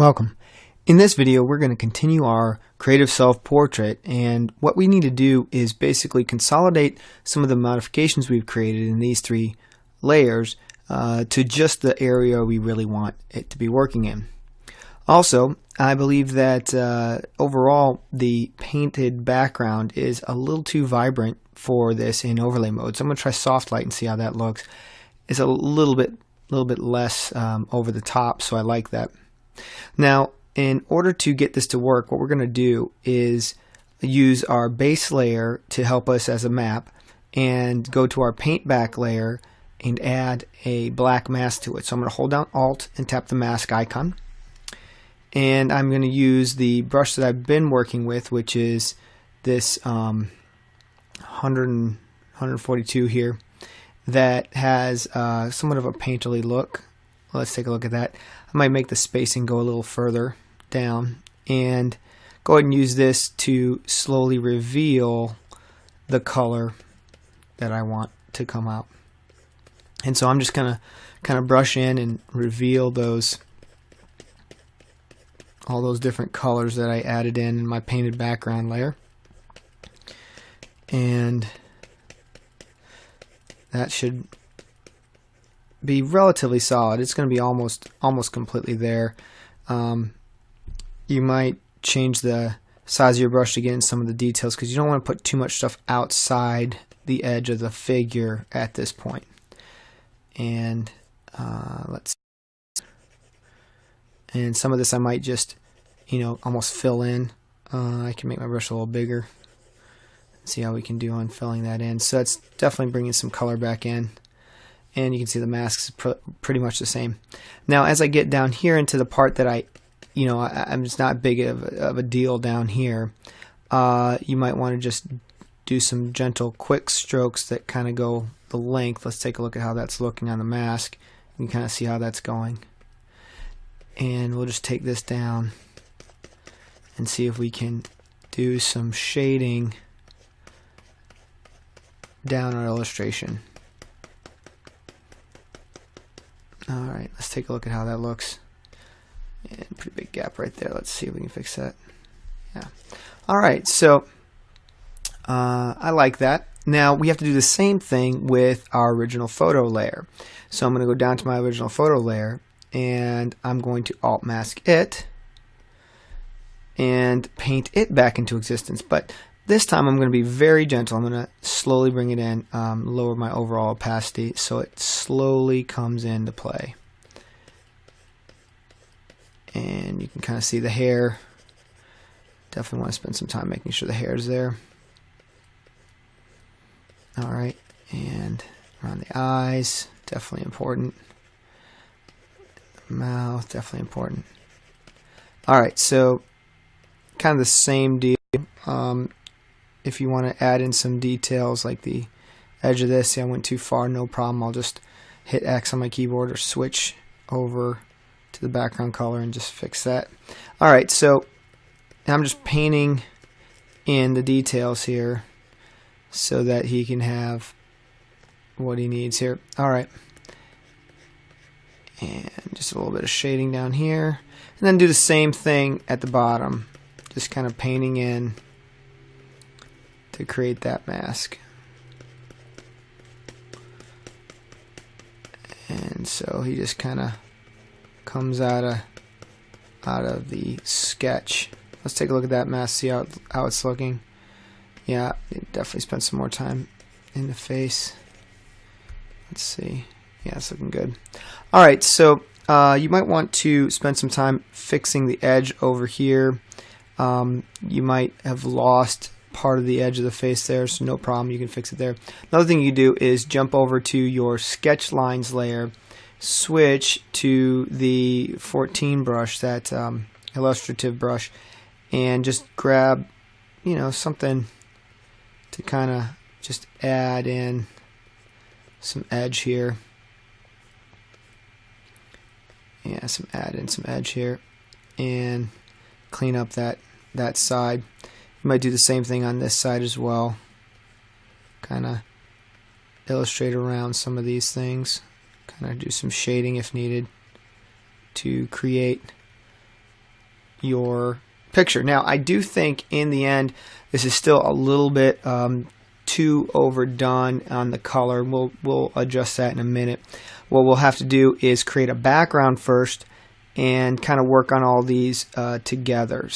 Welcome. In this video, we're going to continue our creative self-portrait and what we need to do is basically consolidate some of the modifications we've created in these three layers uh, to just the area we really want it to be working in. Also, I believe that uh, overall the painted background is a little too vibrant for this in overlay mode. So I'm going to try soft light and see how that looks. It's a little bit, little bit less um, over the top, so I like that. Now, in order to get this to work, what we're going to do is use our base layer to help us as a map and go to our paint back layer and add a black mask to it. So I'm going to hold down Alt and tap the mask icon. And I'm going to use the brush that I've been working with, which is this um, 100 142 here that has uh, somewhat of a painterly look. Let's take a look at that. I might make the spacing go a little further down and go ahead and use this to slowly reveal the color that I want to come out. And so I'm just gonna kind of brush in and reveal those all those different colors that I added in my painted background layer. And that should be relatively solid. It's going to be almost almost completely there. Um, you might change the size of your brush to get in some of the details because you don't want to put too much stuff outside the edge of the figure at this point. And uh, let's see. and some of this I might just you know almost fill in. Uh, I can make my brush a little bigger. See how we can do on filling that in. So that's definitely bringing some color back in and you can see the masks pr pretty much the same. Now as I get down here into the part that I, you know, I, am just not big of a, of a deal down here, uh, you might want to just do some gentle quick strokes that kind of go the length. Let's take a look at how that's looking on the mask. You kind of see how that's going. And we'll just take this down and see if we can do some shading down our illustration. Alright, let's take a look at how that looks. And pretty big gap right there. Let's see if we can fix that. Yeah. Alright, so uh, I like that. Now we have to do the same thing with our original photo layer. So I'm going to go down to my original photo layer and I'm going to alt mask it and paint it back into existence. But this time I'm going to be very gentle. I'm going to slowly bring it in, um, lower my overall opacity so it slowly comes into play. And you can kind of see the hair. Definitely want to spend some time making sure the hair is there. Alright, and around the eyes, definitely important. Mouth, definitely important. Alright, so kind of the same deal. Um, if you want to add in some details like the edge of this, see I went too far, no problem. I'll just hit X on my keyboard or switch over to the background color and just fix that. Alright, so I'm just painting in the details here so that he can have what he needs here. Alright. And just a little bit of shading down here. And then do the same thing at the bottom. Just kind of painting in to create that mask. And so he just kind of comes out of out of the sketch. Let's take a look at that mask, see how, how it's looking. Yeah, definitely spent some more time in the face. Let's see. Yeah, it's looking good. Alright, so uh, you might want to spend some time fixing the edge over here. Um, you might have lost part of the edge of the face there, so no problem, you can fix it there. Another thing you do is jump over to your sketch lines layer, switch to the 14 brush, that um, illustrative brush, and just grab, you know, something to kind of just add in some edge here. Yeah, some add in some edge here and clean up that that side. You might do the same thing on this side as well. Kind of illustrate around some of these things. Kind of do some shading if needed to create your picture. Now, I do think in the end, this is still a little bit um, too overdone on the color. We'll, we'll adjust that in a minute. What we'll have to do is create a background first and kind of work on all these uh, together.